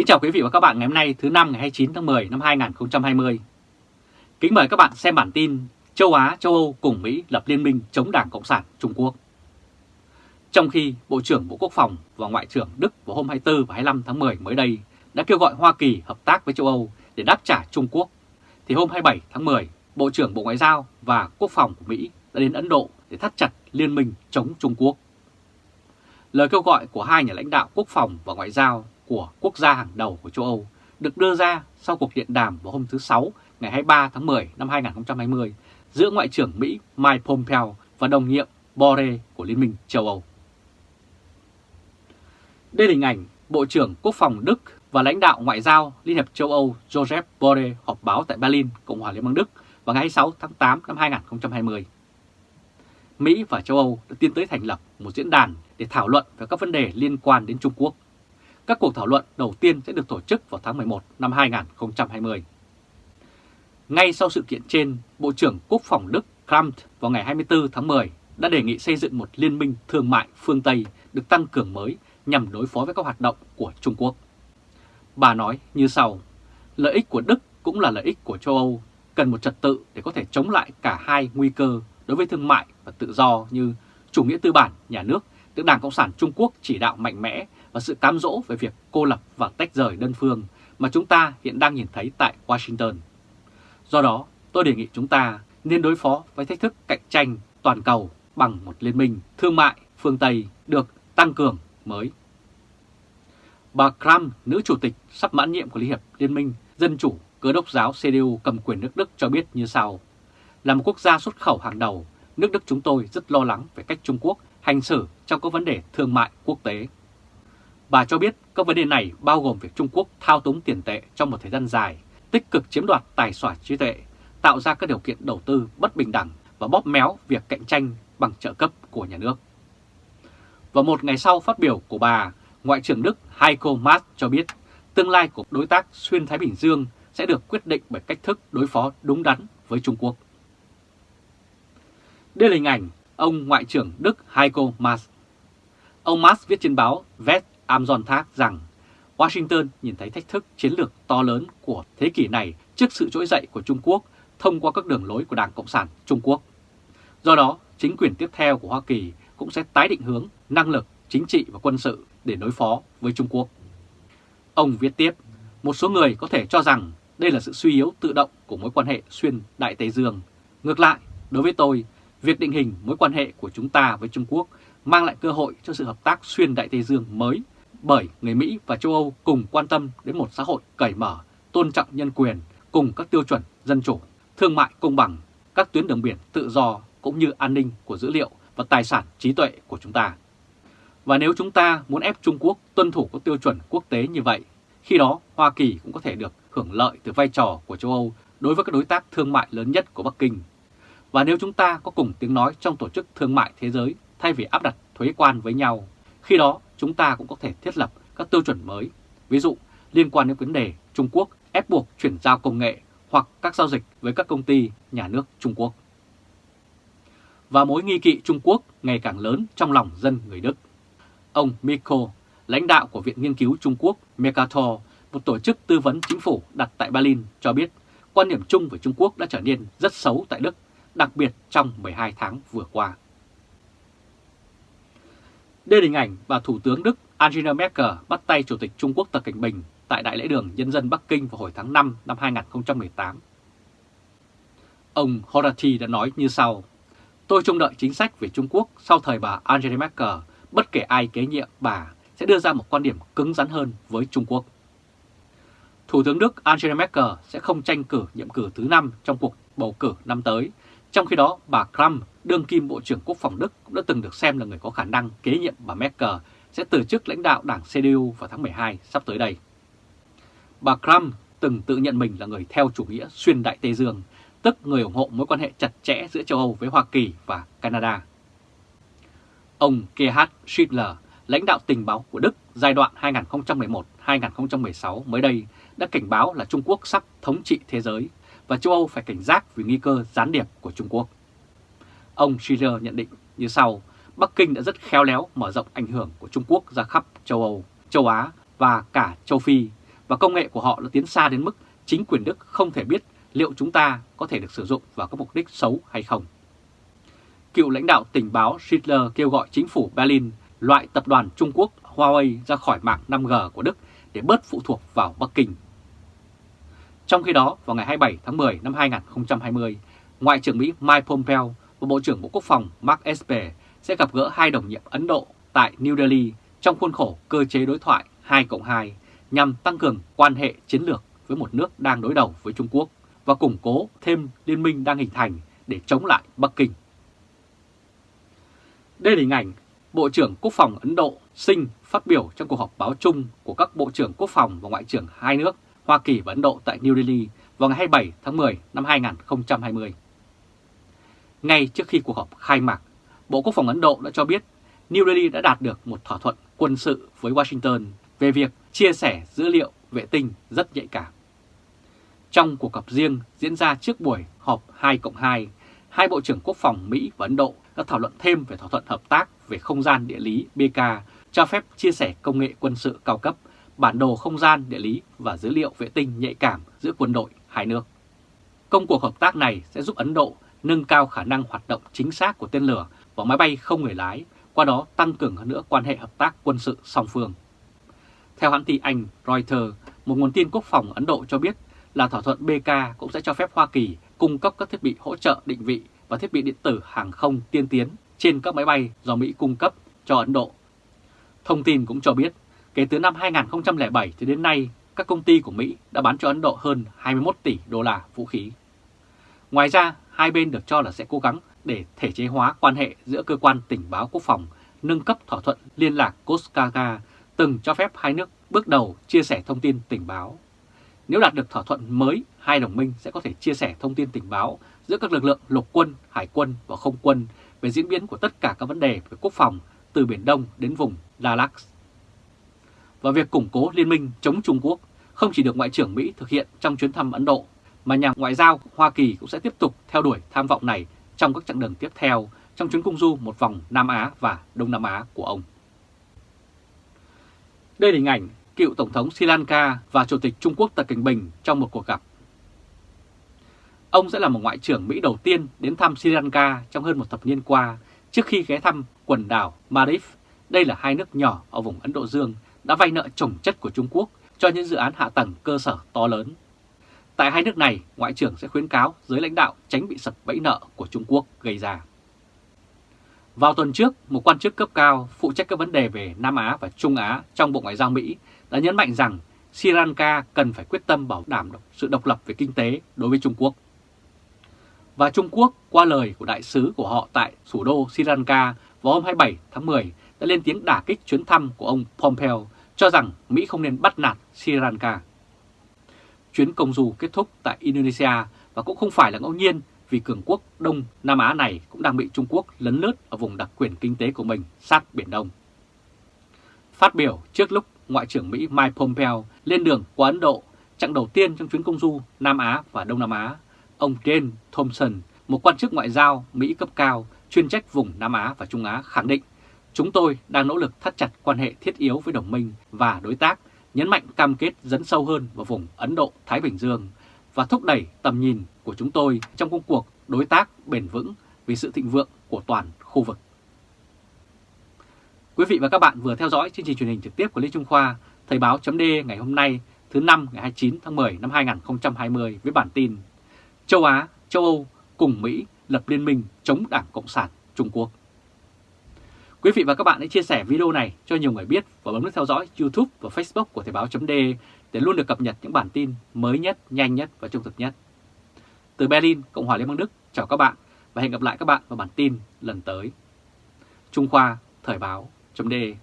Kính chào quý vị và các bạn ngày hôm nay thứ năm ngày 29 tháng 10 năm 2020. Kính mời các bạn xem bản tin Châu Á, châu Âu cùng Mỹ lập liên minh chống Đảng Cộng sản Trung Quốc. Trong khi Bộ trưởng Bộ Quốc phòng và Ngoại trưởng Đức vào hôm 24 và 25 tháng 10 mới đây đã kêu gọi Hoa Kỳ hợp tác với châu Âu để đáp trả Trung Quốc, thì hôm 27 tháng 10, Bộ trưởng Bộ Ngoại giao và Quốc phòng của Mỹ đã đến Ấn Độ để thắt chặt liên minh chống Trung Quốc. Lời kêu gọi của hai nhà lãnh đạo quốc phòng và ngoại giao của quốc gia hàng đầu của châu Âu được đưa ra sau cuộc điện đàm vào hôm thứ Sáu ngày 23 tháng 10 năm 2020 giữa Ngoại trưởng Mỹ Mike Pompeo và đồng nhiệm Borrell của Liên minh châu Âu. Đây là hình ảnh Bộ trưởng Quốc phòng Đức và lãnh đạo ngoại giao Liên hiệp châu Âu Joseph Borrell họp báo tại Berlin, Cộng hòa Liên bang Đức vào ngày 26 tháng 8 năm 2020. Mỹ và châu Âu đã tiến tới thành lập một diễn đàn để thảo luận về các vấn đề liên quan đến Trung Quốc. Các cuộc thảo luận đầu tiên sẽ được tổ chức vào tháng 11 năm 2020. Ngay sau sự kiện trên, Bộ trưởng Quốc phòng Đức Kramt vào ngày 24 tháng 10 đã đề nghị xây dựng một liên minh thương mại phương Tây được tăng cường mới nhằm đối phó với các hoạt động của Trung Quốc. Bà nói như sau, lợi ích của Đức cũng là lợi ích của châu Âu, cần một trật tự để có thể chống lại cả hai nguy cơ đối với thương mại và tự do như chủ nghĩa tư bản nhà nước được Đảng Cộng sản Trung Quốc chỉ đạo mạnh mẽ và sự cám dỗ về việc cô lập và tách rời đơn phương mà chúng ta hiện đang nhìn thấy tại Washington. Do đó, tôi đề nghị chúng ta nên đối phó với thách thức cạnh tranh toàn cầu bằng một liên minh thương mại phương Tây được tăng cường mới. Bà Kram, nữ chủ tịch sắp mãn nhiệm của Liên hiệp Liên minh Dân chủ cơ đốc giáo CDU cầm quyền nước Đức cho biết như sau. Là một quốc gia xuất khẩu hàng đầu, nước Đức chúng tôi rất lo lắng về cách Trung Quốc hành xử trong các vấn đề thương mại quốc tế. Bà cho biết các vấn đề này bao gồm việc Trung Quốc thao túng tiền tệ trong một thời gian dài, tích cực chiếm đoạt tài sản trí tuệ, tạo ra các điều kiện đầu tư bất bình đẳng và bóp méo việc cạnh tranh bằng trợ cấp của nhà nước. Và một ngày sau phát biểu của bà, Ngoại trưởng Đức Heiko Maas cho biết tương lai của đối tác xuyên Thái Bình Dương sẽ được quyết định bởi cách thức đối phó đúng đắn với Trung Quốc. Đây là hình ảnh ông Ngoại trưởng Đức Heiko Maas. Ông Maas viết trên báo West Amazon Thác rằng Washington nhìn thấy thách thức chiến lược to lớn của thế kỷ này trước sự trỗi dậy của Trung Quốc thông qua các đường lối của Đảng Cộng sản Trung Quốc. Do đó, chính quyền tiếp theo của Hoa Kỳ cũng sẽ tái định hướng năng lực chính trị và quân sự để đối phó với Trung Quốc. Ông viết tiếp, một số người có thể cho rằng đây là sự suy yếu tự động của mối quan hệ xuyên Đại Tây Dương. Ngược lại, đối với tôi, việc định hình mối quan hệ của chúng ta với Trung Quốc mang lại cơ hội cho sự hợp tác xuyên Đại Tây Dương mới bởi người Mỹ và châu Âu cùng quan tâm đến một xã hội cởi mở, tôn trọng nhân quyền cùng các tiêu chuẩn dân chủ, thương mại công bằng, các tuyến đường biển tự do cũng như an ninh của dữ liệu và tài sản trí tuệ của chúng ta. Và nếu chúng ta muốn ép Trung Quốc tuân thủ các tiêu chuẩn quốc tế như vậy, khi đó Hoa Kỳ cũng có thể được hưởng lợi từ vai trò của châu Âu đối với các đối tác thương mại lớn nhất của Bắc Kinh. Và nếu chúng ta có cùng tiếng nói trong Tổ chức Thương mại Thế giới thay vì áp đặt thuế quan với nhau, khi đó chúng ta cũng có thể thiết lập các tiêu chuẩn mới, ví dụ liên quan đến vấn đề Trung Quốc ép buộc chuyển giao công nghệ hoặc các giao dịch với các công ty nhà nước Trung Quốc. Và mối nghi kỵ Trung Quốc ngày càng lớn trong lòng dân người Đức. Ông Miko, lãnh đạo của Viện Nghiên cứu Trung Quốc Mercator, một tổ chức tư vấn chính phủ đặt tại Berlin cho biết quan điểm chung về Trung Quốc đã trở nên rất xấu tại Đức, đặc biệt trong 12 tháng vừa qua. Đây là hình ảnh bà Thủ tướng Đức Angela Merkel bắt tay Chủ tịch Trung Quốc Tập Cảnh Bình tại Đại lễ đường Nhân dân Bắc Kinh vào hồi tháng 5 năm 2018. Ông Horati đã nói như sau, Tôi trông đợi chính sách về Trung Quốc sau thời bà Angela Merkel, bất kể ai kế nhiệm bà sẽ đưa ra một quan điểm cứng rắn hơn với Trung Quốc. Thủ tướng Đức Angela Merkel sẽ không tranh cử nhiệm cử thứ năm trong cuộc bầu cử năm tới, trong khi đó bà Kram, đương kim Bộ trưởng Quốc phòng Đức cũng đã từng được xem là người có khả năng kế nhiệm bà Merkel sẽ từ chức lãnh đạo đảng CDU vào tháng 12 sắp tới đây. Bà Kram từng tự nhận mình là người theo chủ nghĩa xuyên Đại Tây Dương, tức người ủng hộ mối quan hệ chặt chẽ giữa châu Âu với Hoa Kỳ và Canada. Ông Gerhard Schindler, lãnh đạo tình báo của Đức giai đoạn 2011-2016 mới đây đã cảnh báo là Trung Quốc sắp thống trị thế giới và châu Âu phải cảnh giác vì nguy cơ gián điệp của Trung Quốc. Ông Schiller nhận định như sau, Bắc Kinh đã rất khéo léo mở rộng ảnh hưởng của Trung Quốc ra khắp châu Âu, châu Á và cả châu Phi và công nghệ của họ đã tiến xa đến mức chính quyền Đức không thể biết liệu chúng ta có thể được sử dụng vào các mục đích xấu hay không. Cựu lãnh đạo tình báo Schindler kêu gọi chính phủ Berlin loại tập đoàn Trung Quốc Huawei ra khỏi mạng 5G của Đức để bớt phụ thuộc vào Bắc Kinh. Trong khi đó, vào ngày 27 tháng 10 năm 2020, Ngoại trưởng Mỹ Mike Pompeo và Bộ trưởng Bộ Quốc phòng Mark Esper sẽ gặp gỡ hai đồng nhiệm Ấn Độ tại New Delhi trong khuôn khổ cơ chế đối thoại 2 cộng 2 nhằm tăng cường quan hệ chiến lược với một nước đang đối đầu với Trung Quốc và củng cố thêm liên minh đang hình thành để chống lại Bắc Kinh. Đây là hình ảnh Bộ trưởng Quốc phòng Ấn Độ Singh phát biểu trong cuộc họp báo chung của các Bộ trưởng Quốc phòng và Ngoại trưởng hai nước Hoa Kỳ và Ấn Độ tại New Delhi vào ngày 27 tháng 10 năm 2020. Ngay trước khi cuộc họp khai mạc, Bộ Quốc phòng Ấn Độ đã cho biết New Delhi đã đạt được một thỏa thuận quân sự với Washington về việc chia sẻ dữ liệu vệ tinh rất nhạy cảm. Trong cuộc gặp riêng diễn ra trước buổi họp 2 cộng 2, hai Bộ trưởng Quốc phòng Mỹ và Ấn Độ đã thảo luận thêm về thỏa thuận hợp tác về không gian địa lý BK cho phép chia sẻ công nghệ quân sự cao cấp, bản đồ không gian địa lý và dữ liệu vệ tinh nhạy cảm giữa quân đội hai nước. Công cuộc hợp tác này sẽ giúp Ấn Độ nâng cao khả năng hoạt động chính xác của tên lửa và máy bay không người lái, qua đó tăng cường hơn nữa quan hệ hợp tác quân sự song phương. Theo hãng tin Anh Reuters, một nguồn tin quốc phòng Ấn Độ cho biết là thỏa thuận BK cũng sẽ cho phép Hoa Kỳ cung cấp các thiết bị hỗ trợ định vị và thiết bị điện tử hàng không tiên tiến trên các máy bay do Mỹ cung cấp cho Ấn Độ. Thông tin cũng cho biết, kể từ năm 2007 thì đến nay, các công ty của Mỹ đã bán cho Ấn Độ hơn 21 tỷ đô la vũ khí. Ngoài ra, hai bên được cho là sẽ cố gắng để thể chế hóa quan hệ giữa cơ quan tình báo quốc phòng, nâng cấp thỏa thuận liên lạc Koskaga từng cho phép hai nước bước đầu chia sẻ thông tin tình báo. Nếu đạt được thỏa thuận mới, hai đồng minh sẽ có thể chia sẻ thông tin tình báo giữa các lực lượng lục quân, hải quân và không quân về diễn biến của tất cả các vấn đề về quốc phòng từ Biển Đông đến vùng Dalag. Và việc củng cố liên minh chống Trung Quốc không chỉ được Ngoại trưởng Mỹ thực hiện trong chuyến thăm Ấn Độ, mà nhà ngoại giao Hoa Kỳ cũng sẽ tiếp tục theo đuổi tham vọng này trong các chặng đường tiếp theo trong chuyến công du một vòng Nam Á và Đông Nam Á của ông. Đây là hình ảnh cựu Tổng thống Sri Lanka và Chủ tịch Trung Quốc Tập Cảnh Bình trong một cuộc gặp. Ông sẽ là một ngoại trưởng Mỹ đầu tiên đến thăm Sri Lanka trong hơn một thập niên qua trước khi ghé thăm quần đảo Maldives. Đây là hai nước nhỏ ở vùng Ấn Độ Dương đã vay nợ trồng chất của Trung Quốc cho những dự án hạ tầng cơ sở to lớn. Tại hai nước này, Ngoại trưởng sẽ khuyến cáo giới lãnh đạo tránh bị sập bẫy nợ của Trung Quốc gây ra. Vào tuần trước, một quan chức cấp cao phụ trách các vấn đề về Nam Á và Trung Á trong Bộ Ngoại giao Mỹ đã nhấn mạnh rằng Sri Lanka cần phải quyết tâm bảo đảm sự độc lập về kinh tế đối với Trung Quốc. Và Trung Quốc, qua lời của đại sứ của họ tại thủ đô Sri Lanka vào hôm 27 tháng 10, đã lên tiếng đả kích chuyến thăm của ông Pompeo, cho rằng Mỹ không nên bắt nạt Sri Lanka. Chuyến công du kết thúc tại Indonesia và cũng không phải là ngẫu nhiên vì cường quốc Đông Nam Á này cũng đang bị Trung Quốc lấn lướt ở vùng đặc quyền kinh tế của mình sát Biển Đông. Phát biểu trước lúc Ngoại trưởng Mỹ Mike Pompeo lên đường qua Ấn Độ, chặng đầu tiên trong chuyến công du Nam Á và Đông Nam Á, ông Jane Thompson, một quan chức ngoại giao Mỹ cấp cao chuyên trách vùng Nam Á và Trung Á khẳng định chúng tôi đang nỗ lực thắt chặt quan hệ thiết yếu với đồng minh và đối tác, nhấn mạnh cam kết dấn sâu hơn vào vùng Ấn Độ-Thái Bình Dương và thúc đẩy tầm nhìn của chúng tôi trong công cuộc đối tác bền vững vì sự thịnh vượng của toàn khu vực. Quý vị và các bạn vừa theo dõi chương trình truyền hình trực tiếp của Lê Trung Khoa, Thời báo chấm ngày hôm nay thứ năm ngày 29 tháng 10 năm 2020 với bản tin Châu Á, châu Âu cùng Mỹ lập liên minh chống Đảng Cộng sản Trung Quốc. Quý vị và các bạn hãy chia sẻ video này cho nhiều người biết và bấm nút theo dõi YouTube và Facebook của Thời Báo .de để luôn được cập nhật những bản tin mới nhất, nhanh nhất và trung thực nhất. Từ Berlin, Cộng hòa Liên bang Đức, chào các bạn và hẹn gặp lại các bạn vào bản tin lần tới. Trung Khoa, Thời Báo .de.